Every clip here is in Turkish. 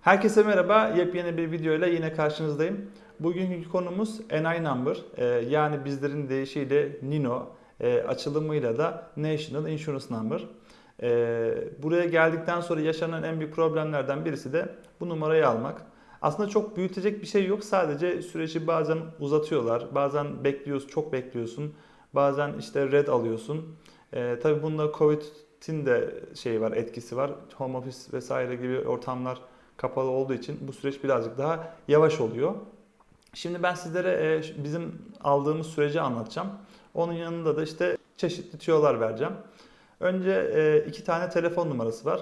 Herkese merhaba. Yepyeni bir video ile yine karşınızdayım. Bugünkü konumuz NI Number. Ee, yani bizlerin deyişiyle NINO, e, açılımıyla da National Insurance Number. Ee, buraya geldikten sonra yaşanan en büyük problemlerden birisi de bu numarayı almak. Aslında çok büyütecek bir şey yok. Sadece süreci bazen uzatıyorlar. Bazen bekliyorsun, çok bekliyorsun. Bazen işte red alıyorsun. Ee, tabii bunda Covid'in de şey var, etkisi var. Home office vesaire gibi ortamlar kapalı olduğu için bu süreç birazcık daha yavaş oluyor. Şimdi ben sizlere e, bizim aldığımız süreci anlatacağım. Onun yanında da işte çeşitli tüyolar vereceğim. Önce e, iki tane telefon numarası var.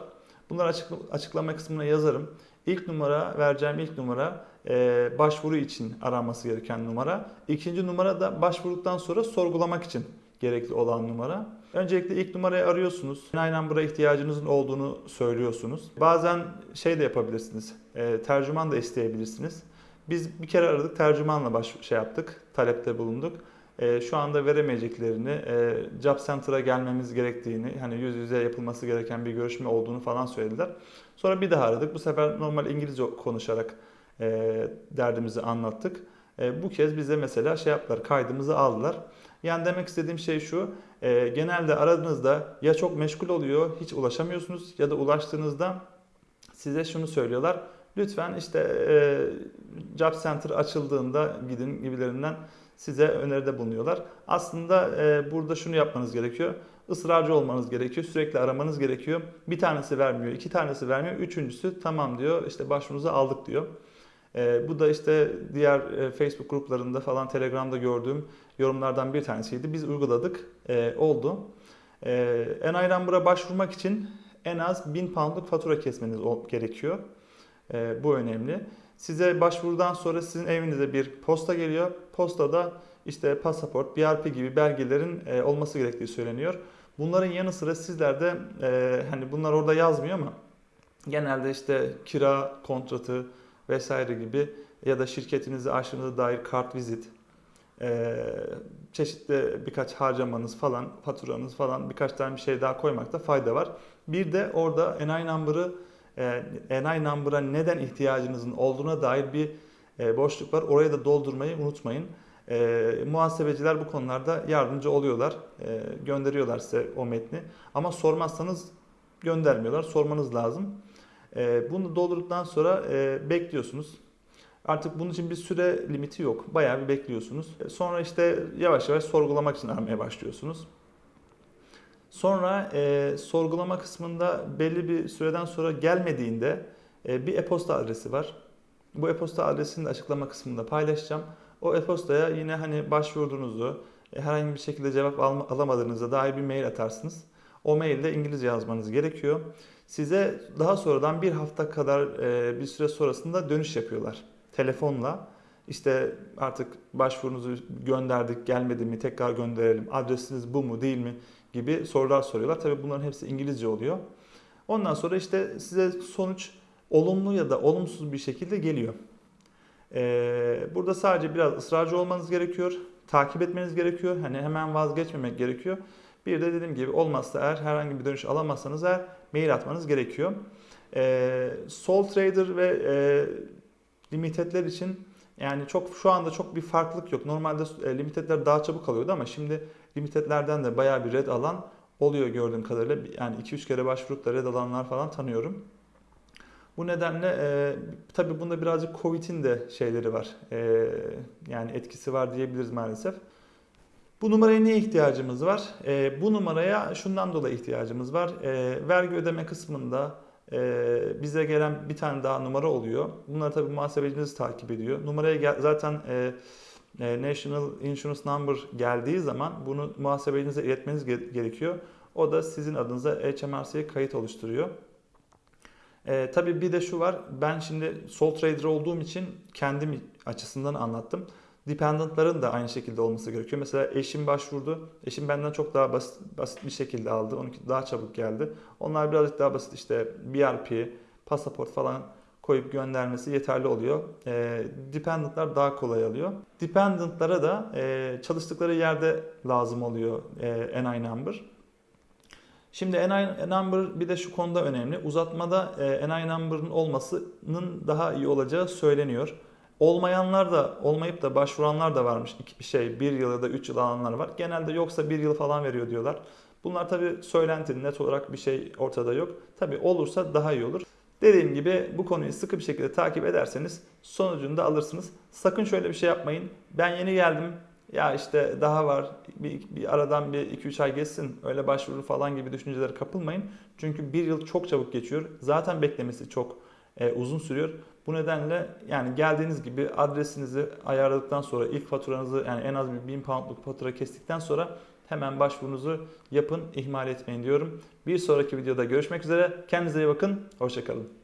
Bunları açık, açıklama kısmına yazarım. İlk numara vereceğim ilk numara e, başvuru için aranması gereken numara. İkinci numara da başvurduktan sonra sorgulamak için gerekli olan numara. Öncelikle ilk numarayı arıyorsunuz. Aynen buraya ihtiyacınızın olduğunu söylüyorsunuz. Bazen şey de yapabilirsiniz. E, tercüman da isteyebilirsiniz. Biz bir kere aradık, tercümanla baş şey yaptık, talepte bulunduk. E, şu anda veremeyeceklerini, e, Job Center'a gelmemiz gerektiğini, hani yüz yüze yapılması gereken bir görüşme olduğunu falan söylediler. Sonra bir daha aradık. Bu sefer normal İngilizce konuşarak e, derdimizi anlattık. E, bu kez bize mesela şey yaptılar, kaydımızı aldılar. Yani demek istediğim şey şu, e, genelde aradığınızda ya çok meşgul oluyor, hiç ulaşamıyorsunuz ya da ulaştığınızda size şunu söylüyorlar. Lütfen işte e, Job Center açıldığında gidin gibilerinden size öneride bulunuyorlar. Aslında burada şunu yapmanız gerekiyor. Israrcı olmanız gerekiyor. Sürekli aramanız gerekiyor. Bir tanesi vermiyor, iki tanesi vermiyor. Üçüncüsü tamam diyor. işte başvurunuzu aldık diyor. E, bu da işte diğer e, Facebook gruplarında falan Telegram'da gördüğüm yorumlardan bir tanesiydi. Biz uyguladık. E, oldu. E, NI Number'a başvurmak için en az 1000 poundluk fatura kesmeniz gerekiyor. E, bu önemli. Size başvurudan sonra sizin evinize bir posta geliyor. Postada işte pasaport, BRP gibi belgelerin e, olması gerektiği söyleniyor. Bunların yanı sıra sizler de e, hani bunlar orada yazmıyor ama genelde işte kira kontratı vesaire gibi ya da şirketinizi açtığınıza dair kart vizit, e, çeşitli birkaç harcamanız falan, faturanız falan birkaç tane bir şey daha koymakta fayda var. Bir de orada NI number'ı e, NI number'a neden ihtiyacınızın olduğuna dair bir e, boşluk var. Orayı da doldurmayı unutmayın. E, muhasebeciler bu konularda yardımcı oluyorlar. E, gönderiyorlar size o metni. Ama sormazsanız göndermiyorlar. Sormanız lazım. E, bunu doldurduktan sonra e, bekliyorsunuz. Artık bunun için bir süre limiti yok. Bayağı bir bekliyorsunuz. E, sonra işte yavaş yavaş sorgulamak için aramaya başlıyorsunuz. Sonra e, sorgulama kısmında belli bir süreden sonra gelmediğinde e, bir e-posta adresi var. Bu e-posta adresini de açıklama kısmında paylaşacağım. O e-postaya yine hani başvurduğunuzu, e, herhangi bir şekilde cevap al- alamadığınıza dair bir mail atarsınız. O mailde İngilizce yazmanız gerekiyor. Size daha sonradan bir hafta kadar e, bir süre sonrasında dönüş yapıyorlar. Telefonla işte artık başvurunuzu gönderdik gelmedi mi tekrar gönderelim adresiniz bu mu değil mi gibi sorular soruyorlar. Tabii bunların hepsi İngilizce oluyor. Ondan sonra işte size sonuç olumlu ya da olumsuz bir şekilde geliyor. Ee, burada sadece biraz ısrarcı olmanız gerekiyor. Takip etmeniz gerekiyor. Hani hemen vazgeçmemek gerekiyor. Bir de dediğim gibi olmazsa eğer herhangi bir dönüş alamazsanız eğer mail atmanız gerekiyor. Ee, Sol Trader ve e, limitedler için yani çok şu anda çok bir farklılık yok. Normalde e, limitedler daha çabuk alıyordu ama şimdi limitedlerden de bayağı bir red alan oluyor gördüğüm kadarıyla. Yani 2-3 kere başvurup da red alanlar falan tanıyorum. Bu nedenle e, tabii bunda birazcık Covid'in de şeyleri var. E, yani etkisi var diyebiliriz maalesef. Bu numaraya niye ihtiyacımız var? E, bu numaraya şundan dolayı ihtiyacımız var. E, vergi ödeme kısmında e, bize gelen bir tane daha numara oluyor. Bunları tabii muhasebeciniz takip ediyor. Numaraya gel, zaten e, e, National Insurance Number geldiği zaman bunu muhasebecinize iletmeniz gerekiyor. O da sizin adınıza HMRC'ye kayıt oluşturuyor. E, tabii bir de şu var. Ben şimdi sol trader olduğum için kendim açısından anlattım. Dependentların da aynı şekilde olması gerekiyor. Mesela eşim başvurdu. Eşim benden çok daha basit, basit bir şekilde aldı. Onunki daha çabuk geldi. Onlar birazcık daha basit işte BRP, pasaport falan koyup göndermesi yeterli oluyor. E, dependentlar daha kolay alıyor. Dependentlara da e, çalıştıkları yerde lazım oluyor e, NI number. Şimdi NI number bir de şu konuda önemli. Uzatmada e, NI number'ın olmasının daha iyi olacağı söyleniyor. Olmayanlar da olmayıp da başvuranlar da varmış. İki- şey bir yıl ya da 3 yıl alanlar var. Genelde yoksa bir yıl falan veriyor diyorlar. Bunlar tabii söylenti net olarak bir şey ortada yok. Tabii olursa daha iyi olur. Dediğim gibi bu konuyu sıkı bir şekilde takip ederseniz sonucunu da alırsınız. Sakın şöyle bir şey yapmayın. Ben yeni geldim. Ya işte daha var. Bir, bir aradan bir 2-3 ay geçsin. Öyle başvuru falan gibi düşüncelere kapılmayın. Çünkü bir yıl çok çabuk geçiyor. Zaten beklemesi çok e, uzun sürüyor. Bu nedenle yani geldiğiniz gibi adresinizi ayarladıktan sonra ilk faturanızı yani en az bir 1000 poundluk fatura kestikten sonra hemen başvurunuzu yapın, ihmal etmeyin diyorum. Bir sonraki videoda görüşmek üzere. Kendinize iyi bakın. Hoşçakalın.